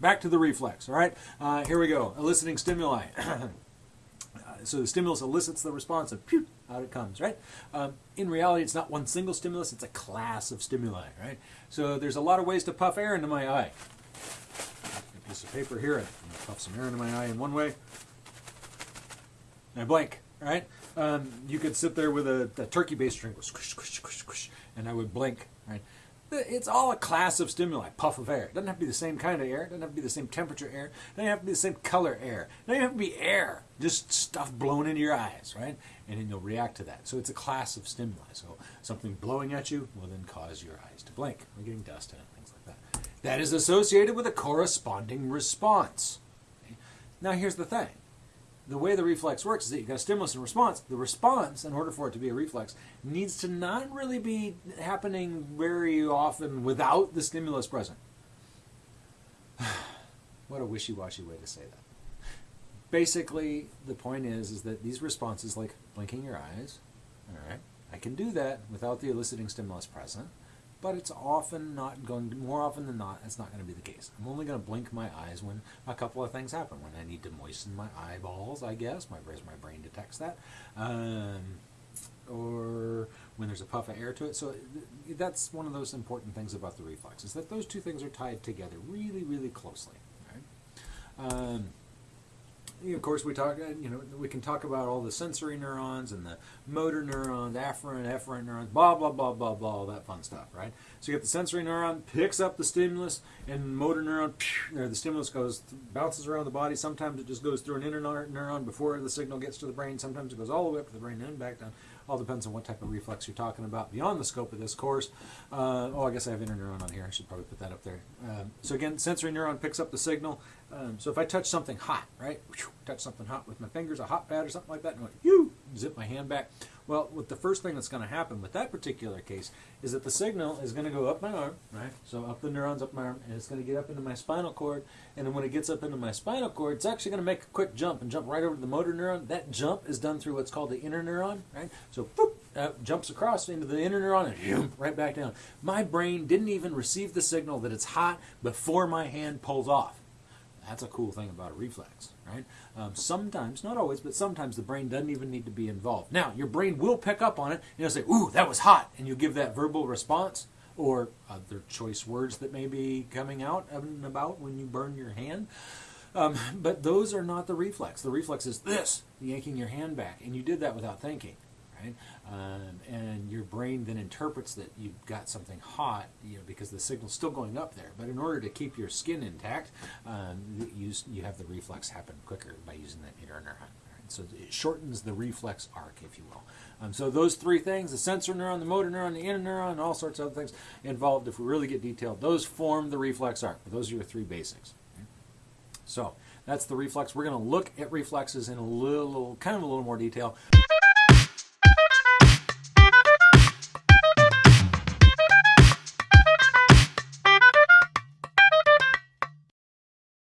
back to the reflex. All right, uh, here we go. Eliciting stimuli. so the stimulus elicits the response, of pew, out it comes. Right. Um, in reality, it's not one single stimulus; it's a class of stimuli. Right. So there's a lot of ways to puff air into my eye. A piece of paper here. I puff some air into my eye in one way. And I blink. Right. Um, you could sit there with a, a turkey-based go squish, squish, squish, squish, and I would blink. Right it's all a class of stimuli, puff of air. It doesn't have to be the same kind of air. It doesn't have to be the same temperature air. It doesn't have to be the same color air. It doesn't have to be air. Just stuff blown into your eyes, right? And then you'll react to that. So it's a class of stimuli. So something blowing at you will then cause your eyes to blink. We're getting dust it, things like that. That is associated with a corresponding response. Okay? Now here's the thing the way the reflex works is that you've got a stimulus and response. The response, in order for it to be a reflex, needs to not really be happening very often without the stimulus present. what a wishy-washy way to say that. Basically, the point is, is that these responses, like blinking your eyes, all right, I can do that without the eliciting stimulus present but it's often not going to, more often than not, it's not going to be the case. I'm only going to blink my eyes when a couple of things happen. When I need to moisten my eyeballs, I guess, my, my brain detects that. Um, or when there's a puff of air to it. So that's one of those important things about the reflex, is that those two things are tied together really, really closely. Right? Um, of course, we talk. Uh, you know, we can talk about all the sensory neurons and the motor neurons, afferent, efferent neurons, blah blah blah blah blah, all that fun stuff, right? So you get the sensory neuron picks up the stimulus, and motor neuron, or the stimulus goes bounces around the body. Sometimes it just goes through an interneuron before the signal gets to the brain. Sometimes it goes all the way up to the brain and back down. All depends on what type of reflex you're talking about beyond the scope of this course. Uh, oh, I guess I have interneuron on here. I should probably put that up there. Um, so again, sensory neuron picks up the signal. Um, so if I touch something hot, right, touch something hot with my fingers, a hot pad or something like that, and you zip my hand back. Well, what the first thing that's going to happen with that particular case is that the signal is going to go up my arm, right? So up the neurons up my arm, and it's going to get up into my spinal cord. And then when it gets up into my spinal cord, it's actually going to make a quick jump and jump right over to the motor neuron. That jump is done through what's called the interneuron, right? So boop, uh, jumps across into the interneuron and zoom, right back down. My brain didn't even receive the signal that it's hot before my hand pulls off. That's a cool thing about a reflex, right? Um, sometimes, not always, but sometimes the brain doesn't even need to be involved. Now, your brain will pick up on it and it'll say, ooh, that was hot, and you give that verbal response or other choice words that may be coming out and about when you burn your hand. Um, but those are not the reflex. The reflex is this, yanking your hand back, and you did that without thinking right? Um, and your brain then interprets that you've got something hot, you know, because the signal's still going up there. But in order to keep your skin intact, um, you, you have the reflex happen quicker by using that interneuron. neuron. So it shortens the reflex arc, if you will. Um, so those three things, the sensor neuron, the motor neuron, the interneuron, all sorts of other things involved, if we really get detailed, those form the reflex arc. But those are your three basics. Okay? So that's the reflex. We're going to look at reflexes in a little, kind of a little more detail.